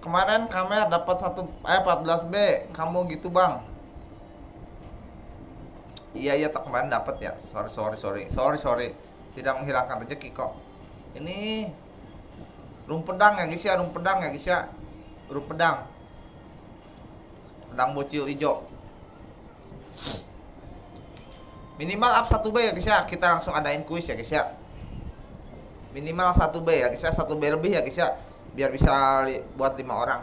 kemarin kamera dapat satu eh 14 b. Kamu gitu bang. Iya iya tak kemarin dapat ya. Sorry sorry sorry. Sorry sorry. Tidak menghilangkan rezeki kok. Ini rum pedang ya guys ya. Rum pedang ya guys ya. Rum pedang pedang bocil hijau. Minimal up 1 B ya guys ya. Kita langsung adain kuis ya guys ya. Minimal 1 B ya guys ya. 1 B lebih ya guys ya biar bisa li- buat lima orang.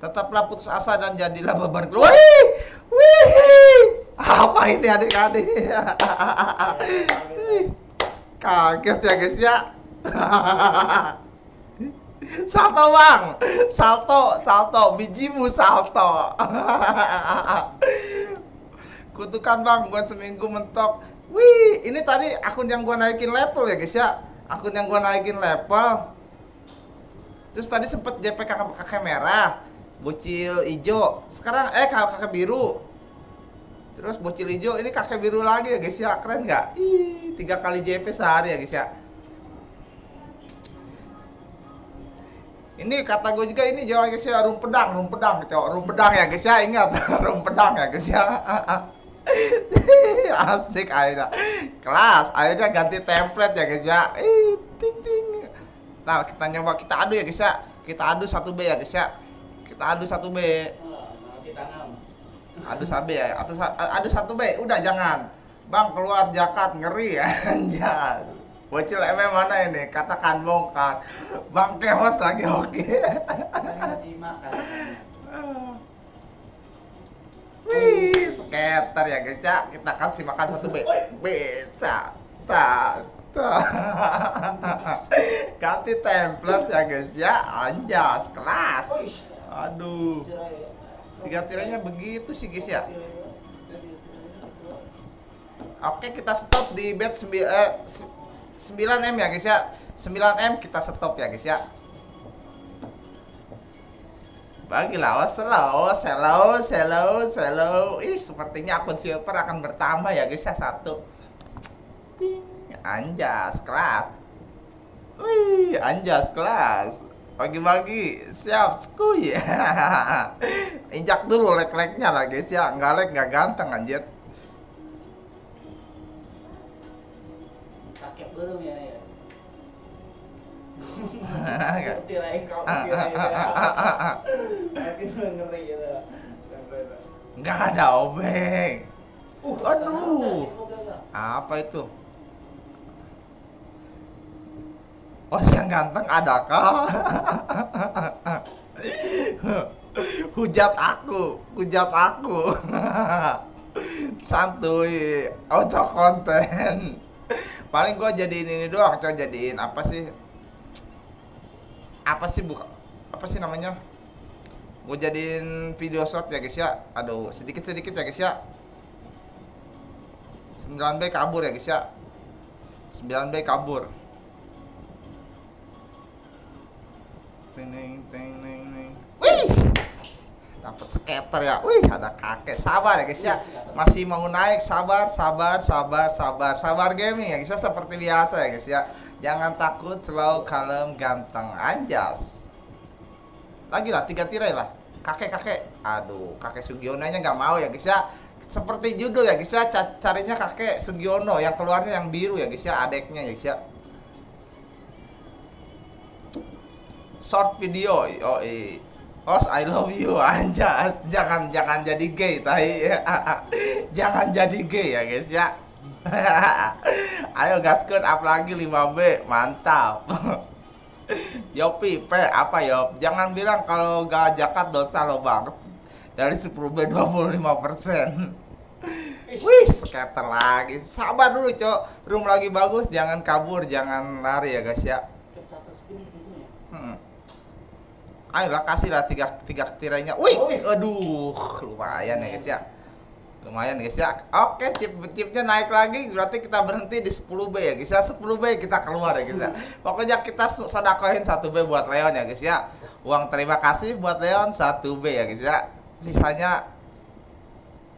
Tetaplah putus asa dan jadilah beban keluarga wih! Wih! Apa ini adik-adik? Kaget ya guys ya. Salto bang. Salto salto. Bijimu salto. Kutukan bang gua seminggu mentok wih ini tadi akun yang gua naikin level ya guys ya. Akun yang gua naikin level. Terus tadi sempet JP kakak, kakek merah bocil hijau. Sekarang eh kakak, kakek biru. Terus bocil hijau ini kakek biru lagi ya guys ya. Keren nggak? Ih tiga kali JP sehari ya guys ya. Ini kata gue juga ini Jawa guys ya. Rum pedang rum pedang gitu rum pedang ya guys ya. Ingat rum pedang ya guys ya asik akhirnya kelas akhirnya ganti template ya guys ya ih ting ting. Ntar kita nyoba kita adu ya guys ya kita adu satu B ya guys ya kita adu satu B. Adu satu B ya atau adu satu B. Udah jangan. Bang keluar jakat ngeri ya anjas bocil MM mana ini? Katakan bongkar. Bang kewas lagi oke. Kan ngasih makan Wih, skater ya guys ya. Kita kasih makan satu B. Bisa. Tak. Tak. Ganti template ya guys ya. Anjas kelas. Aduh. Tiga tiranya begitu sih guys ya. Oke, kita stop di bed 9 eh, 9M ya guys ya. 9M kita stop ya guys ya. Bagilah, oh slow, slow, slow, slow. Ih, sepertinya akun silver akan bertambah ya guys ya satu. Ting, anjas kelas. Wih, anjas kelas. Bagi-bagi, siap, skuy. Injak dulu lek-leknya lah guys ya. Nggak lek, nggak ganteng anjir. kakek belum ya ya tirain makin ngeri gitu Nggak ada obeng. uh Aduh. Apa itu? Oh, yang ganteng adakah? hujat aku, hujat aku. Santuy, auto konten. Paling gua jadiin ini doang, coba jadiin apa sih? Apa sih buka? Apa sih namanya? Gue jadiin video short ya guys ya. Aduh, sedikit-sedikit ya guys ya. 9B kabur ya guys ya? 9B kabur. Ting ting ting. Wih! Dapat skater ya. Wih ada kakek. Sabar ya guys ya? Masih mau naik sabar sabar sabar sabar. Sabar gaming ya guys ya? Seperti biasa ya guys ya? Jangan takut selalu kalem ganteng. Anjas lagi lah tiga tirai lah. Kakek kakek. Aduh kakek Sugionanya nggak mau ya guys ya. Seperti judul ya guys ya. Ca- carinya kakek Sugiono yang keluarnya yang biru ya guys ya adeknya ya guys ya. Short video oh Os I love you anjas. Jangan jangan jadi gay tai. Jangan jadi gay ya guys ya. Ayo gaskut up lagi 5B mantap Yopi P apa Yop jangan bilang kalau gak jakat dosa lo bang dari 10B 25 persen Wih, skater lagi. Sabar dulu, Cok. Room lagi bagus, jangan kabur, jangan lari ya, guys ya. Hmm. Ayolah kasihlah tiga tiga tirainya. Wih, Wih. aduh, lumayan ya, guys ya. Lumayan guys ya. Oke, tip tipnya naik lagi, berarti kita berhenti di 10B ya, guys ya. 10B kita keluar ya, guys ya. Pokoknya kita so- sodakoin 1B buat Leon ya, guys ya. Uang terima kasih buat Leon 1B ya, guys ya. Sisanya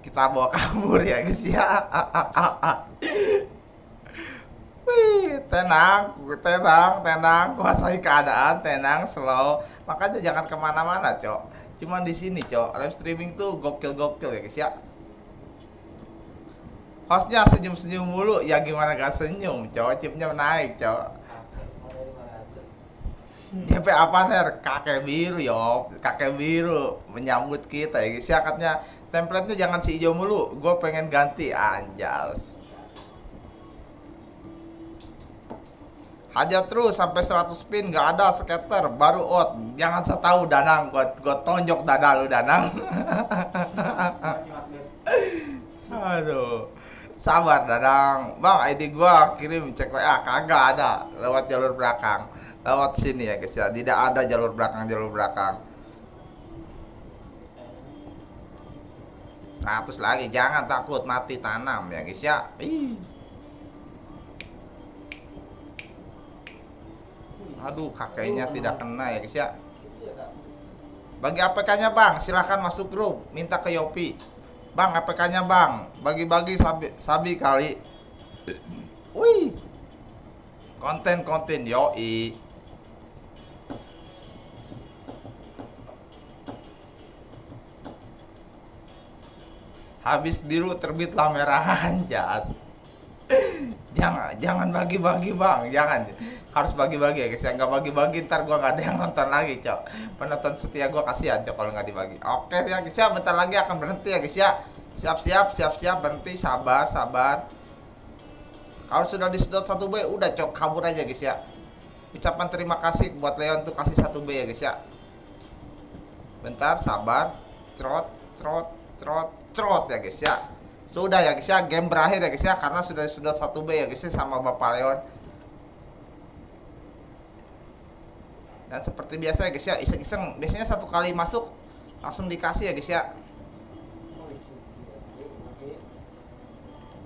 kita bawa kabur ya guys ya Wih tenang tenang tenang kuasai keadaan tenang slow makanya jangan ke mana-mana cok cuman di sini cok live streaming tuh gokil gokil ya guys ya hostnya senyum senyum mulu. Ya gimana gak senyum? Cok chipnya naik cok JP apa ner? Kakek biru yo, kakek biru menyambut kita. Ya guys. Ya katanya template-nya jangan si hijau mulu, gue pengen ganti. Anjas. Hajar terus sampai 100 pin. Nggak ada skater. Baru out. Jangan saya tahu danang. Gua gua tonjok dada lu danang. aduh. Sabar dadang. Bang ID gua kirim cek WA kagak ada. Lewat jalur belakang. Lewat sini ya guys ya. Tidak ada jalur belakang jalur belakang. 100 lagi. Jangan takut. Mati tanam ya guys ya. Ih. aduh kakeknya tidak kena ya guys ya. Bagi APK-nya bang silahkan masuk grup. Minta ke Yopi bang APK-nya bang? Bagi-bagi sabi, sabi kali. Wih. Konten-konten yoi. Habis biru terbitlah merah anjas jangan jangan bagi-bagi bang. Jangan harus bagi-bagi ya guys. Ya nggak bagi-bagi ntar gua nggak ada yang nonton lagi cok. Penonton setia gua kasihan cok kalau nggak dibagi. Oke ya guys ya. Bentar lagi akan berhenti ya guys ya. Siap-siap siap-siap berhenti. Sabar sabar. Kalau sudah disedot satu B udah cok. Kabur aja guys ya. Ucapan terima kasih buat Leon tuh kasih satu B ya guys ya. Bentar sabar. Trot trot trot trot ya guys ya. Sudah ya guys ya. Game berakhir ya guys ya. Karena sudah disedot satu B ya guys ya sama Bapak Leon dan seperti biasa ya guys ya iseng-iseng. Biasanya satu kali masuk langsung dikasih ya guys ya.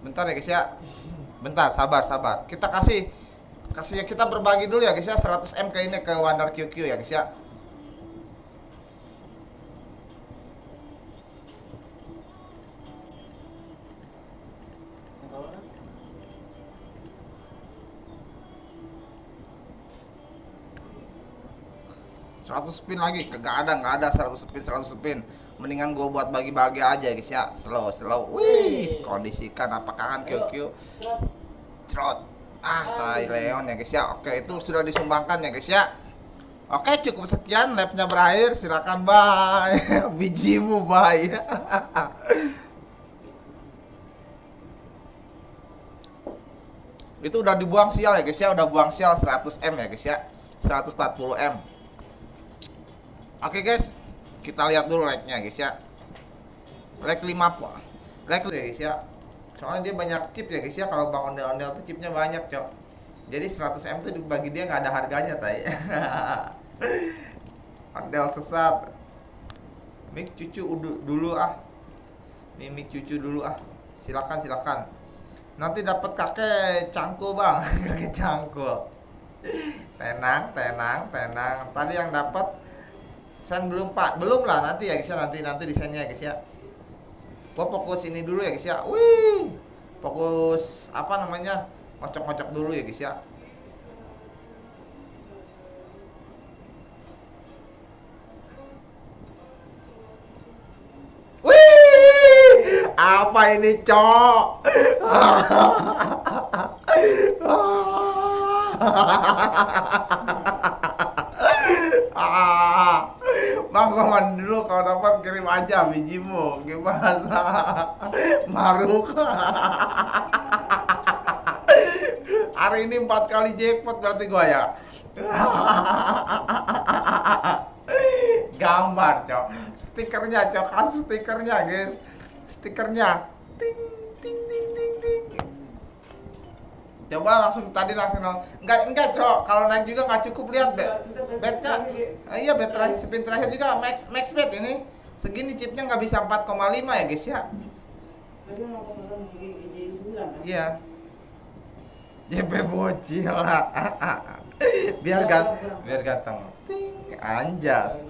Bentar ya guys ya. Bentar sabar sabar. Kita kasih kasih kita berbagi dulu ya guys ya. 100 m ke ini ke Wonder QQ ya guys ya 100 spin lagi. Kagak ada nggak ada 100 spin 100 spin. Mendingan gue buat bagi-bagi aja guys ya. Slow slow. Wih kondisikan apakah kan QQ trot ah tai Leon ya guys ya. Oke itu sudah disumbangkan ya guys ya. Oke cukup sekian labnya berakhir. Silakan bye. Bijimu bye. Itu udah dibuang sial ya guys ya. Udah buang sial 100 m ya guys ya. 140 m Oke guys, kita lihat dulu like-nya guys ya. Like 5 like ya guys ya. Soalnya dia banyak chip ya guys ya. Kalau bang ondel-ondel tuh chipnya banyak cok. Jadi 100 m tuh bagi dia nggak ada harganya tay. ondel sesat. Mik cucu dulu ah. Nih mik cucu dulu ah. Silakan silakan. Nanti dapat kakek cangkul bang, kakek cangkul. Tenang, tenang, tenang. Tadi yang dapat Sen belum pak, belum lah nanti ya guys ya nanti nanti desainnya ya guys ya. Gua fokus ini dulu ya guys ya. Wih, fokus apa namanya ngocok-ngocok dulu ya guys ya. Wih, apa ini cok? ah, bang mandi dulu kalau dapat kirim aja bijimu. Gimana? Maruk. Hari ini empat kali jackpot berarti gua ya? Gambar cok. Stikernya cok. Kasih stikernya guys. Stikernya. Ting ting ting coba langsung tadi langsung nol enggak enggak cok kalau naik juga nggak cukup. Lihat bet betnya Ah, iya bet terakhir spin terakhir juga max max bet ini. Segini chipnya nggak bisa 4,5 ya guys ya? Kan? iya. JP bocil biar ganteng biar ganteng. Anjas